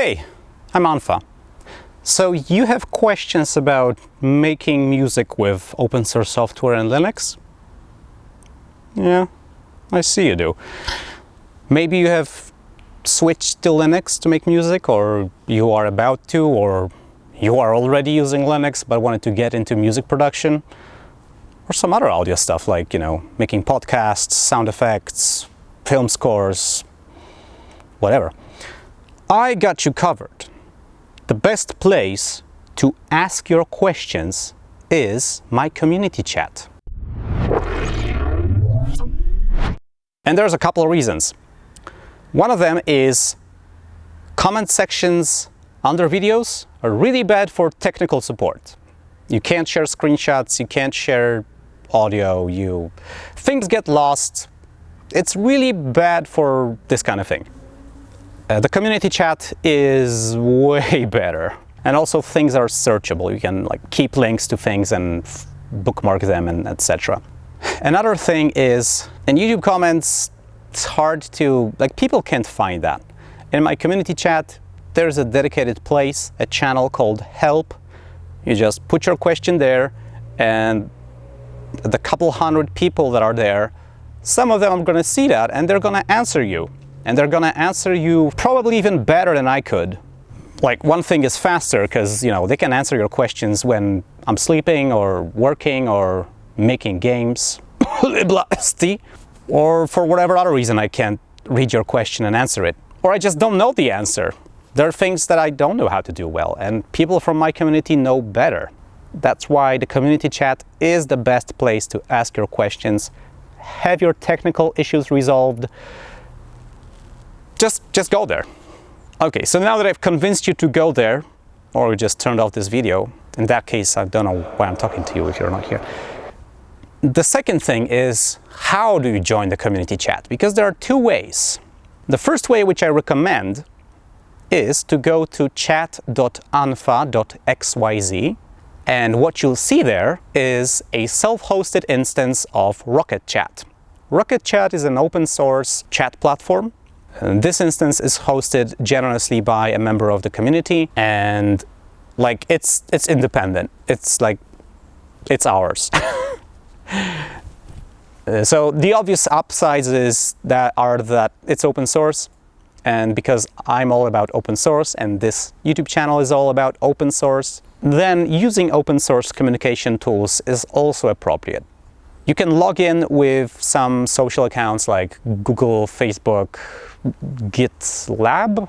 Hey, I'm unfa. So you have questions about making music with open source software and Linux? Yeah, I see you do. Maybe you have switched to Linux to make music or you are about to or you are already using Linux but wanted to get into music production or some other audio stuff like, you know, making podcasts, sound effects, film scores, whatever. I got you covered. The best place to ask your questions is my community chat. And there's a couple of reasons. One of them is comment sections under videos are really bad for technical support. You can't share screenshots, you can't share audio, you things get lost. It's really bad for this kind of thing. Uh, the community chat is way better. And also things are searchable. You can like keep links to things and bookmark them and etc. Another thing is in YouTube comments, it's hard to, like people can't find that. In my community chat, there's a dedicated place, a channel called help. You just put your question there and the couple hundred people that are there, some of them are going to see that and they're going to answer you. And they're to answer you probably even better than I could. Like one thing is faster because, you know, they can answer your questions when I'm sleeping or working or making games. or for whatever other reason I can't read your question and answer it. Or I just don't know the answer. There are things that I don't know how to do well and people from my community know better. That's why the community chat is the best place to ask your questions, have your technical issues resolved. Just, just go there. Okay, so now that I've convinced you to go there, or you just turned off this video, in that case, I don't know why I'm talking to you if you're not here. The second thing is, how do you join the community chat? Because there are two ways. The first way, which I recommend, is to go to chat.unfa.xyz and what you'll see there is a self-hosted instance of Rocket Chat. Rocket Chat is an open source chat platform. This instance is hosted generously by a member of the community and like it's it's independent. It's like it's ours. Uh, so the obvious upsides is that are that it's open source and because I'm all about open source and this YouTube channel is all about open source, then using open source communication tools is also appropriate. You can log in with some social accounts like Google, Facebook, GitLab.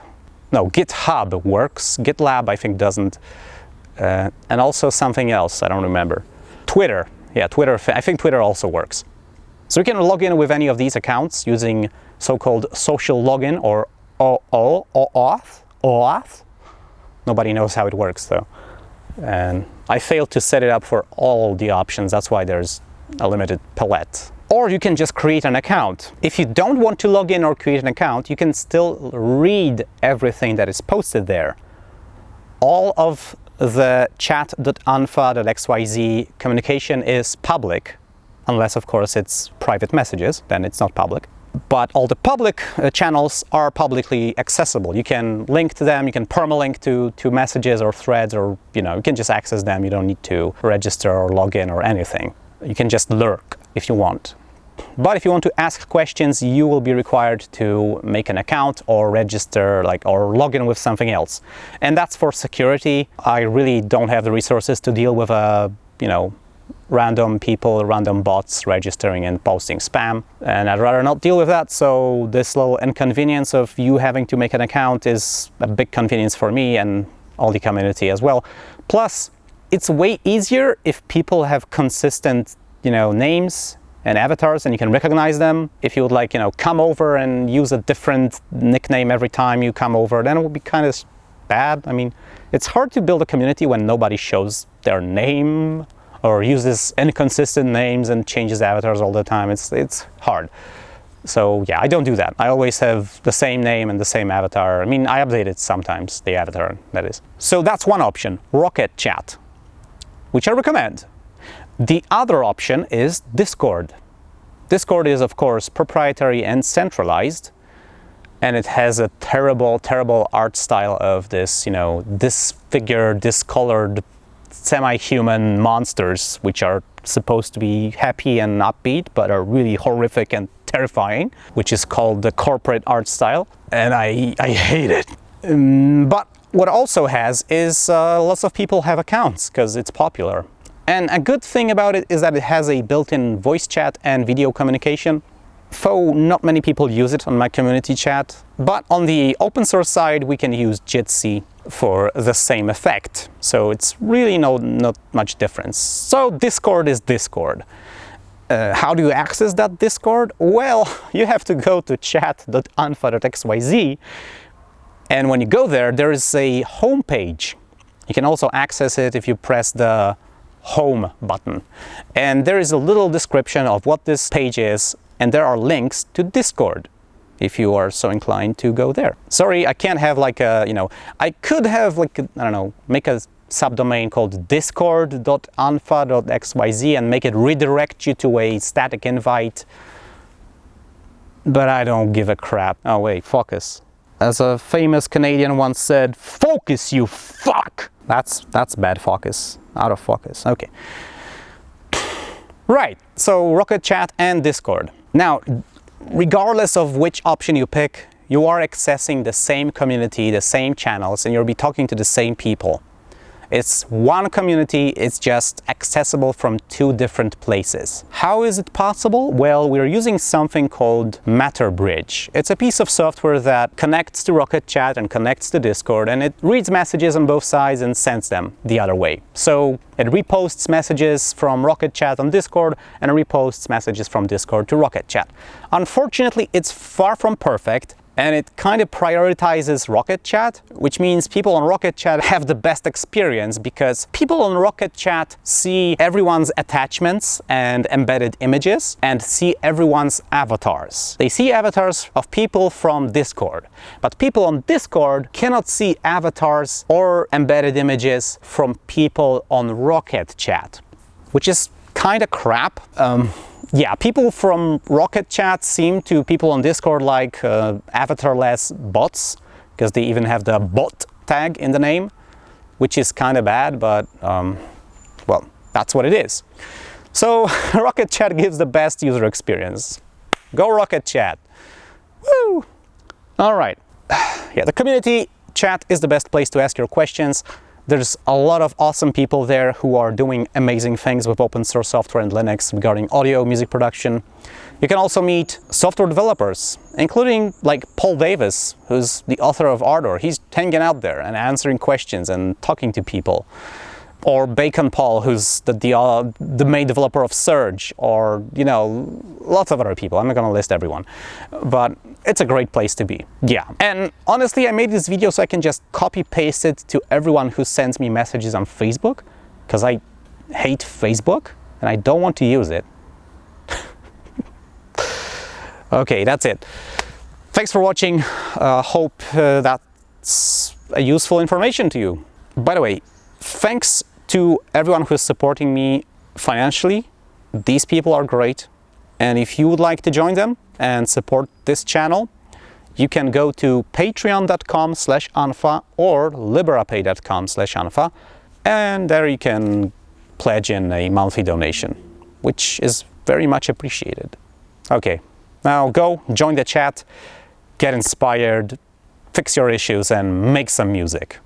No, GitHub works. GitLab I think doesn't. Uh, and also something else, I don't remember. Twitter. Yeah, Twitter. I think Twitter also works. So you can log in with any of these accounts using so-called social login or OAuth, OAuth. Nobody knows how it works though. And I failed to set it up for all the options. That's why there's a limited palette. Or you can just create an account. If you don't want to log in or create an account, you can still read everything that is posted there. All of the chat.unfa.xyz communication is public, unless of course it's private messages, then it's not public but all the public uh, channels are publicly accessible. You can link to them, you can permalink to, to messages or threads or, you know, you can just access them. You don't need to register or log in or anything. You can just lurk if you want. But if you want to ask questions, you will be required to make an account or register like or log in with something else. And that's for security. I really don't have the resources to deal with a, you know, random people, random bots registering and posting spam. And I'd rather not deal with that. So this little inconvenience of you having to make an account is a big convenience for me and all the community as well. Plus, it's way easier if people have consistent, you know, names and avatars and you can recognize them. If you would like, you know, come over and use a different nickname every time you come over, then it would be kind of bad. I mean, it's hard to build a community when nobody shows their name or uses inconsistent names and changes avatars all the time. It's, it's hard. So yeah, I don't do that. I always have the same name and the same avatar. I mean, I update it sometimes, the avatar, that is. So that's one option, Rocket Chat, which I recommend. The other option is Discord. Discord is, of course, proprietary and centralized. and it has a terrible, terrible art style of this, you know, disfigured, discolored, semi-human monsters, which are supposed to be happy and upbeat, but are really horrific and terrifying, which is called the corporate art style, and I, I hate it. Um, but what also has is uh, lots of people have accounts because it's popular. And a good thing about it is that it has a built-in voice chat and video communication. Though not many people use it on my community chat, but on the open source side we can use Jitsi for the same effect. So it's really no, not much difference. So Discord is Discord. Uh, how do you access that Discord? Well, you have to go to chat.unfa.xyz and when you go there, there is a home page. You can also access it if you press the home button. And there is a little description of what this page is and there are links to Discord if you are so inclined to go there. Sorry, I can't have like a, you know, I could have like, I don't know, make a subdomain called discord.unfa.xyz and make it redirect you to a static invite. But I don't give a crap. Oh wait, focus. As a famous Canadian once said, focus you fuck! That's, that's bad focus, out of focus, okay. Right, so Rocket Chat and Discord. Now, regardless of which option you pick, you are accessing the same community, the same channels, and you'll be talking to the same people. It's one community, it's just accessible from two different places. How is it possible? Well, we're using something called MatterBridge. It's a piece of software that connects to Rocket Chat and connects to Discord and it reads messages on both sides and sends them the other way. So it reposts messages from Rocket Chat on Discord and it reposts messages from Discord to Rocket Chat. Unfortunately, it's far from perfect and it kind of prioritizes Rocket Chat, which means people on Rocket Chat have the best experience because people on Rocket Chat see everyone's attachments and embedded images and see everyone's avatars. They see avatars of people from Discord, but people on Discord cannot see avatars or embedded images from people on Rocket Chat, which is kind of crap. Um, yeah, people from Rocket Chat seem to people on Discord like uh, avatarless bots, because they even have the bot tag in the name, which is kind of bad, but um, well, that's what it is. So Rocket Chat gives the best user experience. Go Rocket Chat! Woo! All right. Yeah, the community chat is the best place to ask your questions. There's a lot of awesome people there who are doing amazing things with open source software and Linux regarding audio, music production. You can also meet software developers, including like Paul Davis, who's the author of Ardour. He's hanging out there and answering questions and talking to people or Bacon Paul, who's the, the, uh, the, main developer of Surge, or, you know, lots of other people. I'm not to list everyone, but it's a great place to be. Yeah. And honestly, I made this video so I can just copy paste it to everyone who sends me messages on Facebook, because I hate Facebook and I don't want to use it. okay, that's it. Thanks for watching. Uh, hope uh, that's a useful information to you. By the way, thanks to everyone who's supporting me financially. These people are great. And if you would like to join them and support this channel, you can go to patreon.com slash unfa or liberapay.com slash unfa and there you can pledge in a monthly donation, which is very much appreciated. Okay, now go join the chat, get inspired, fix your issues and make some music.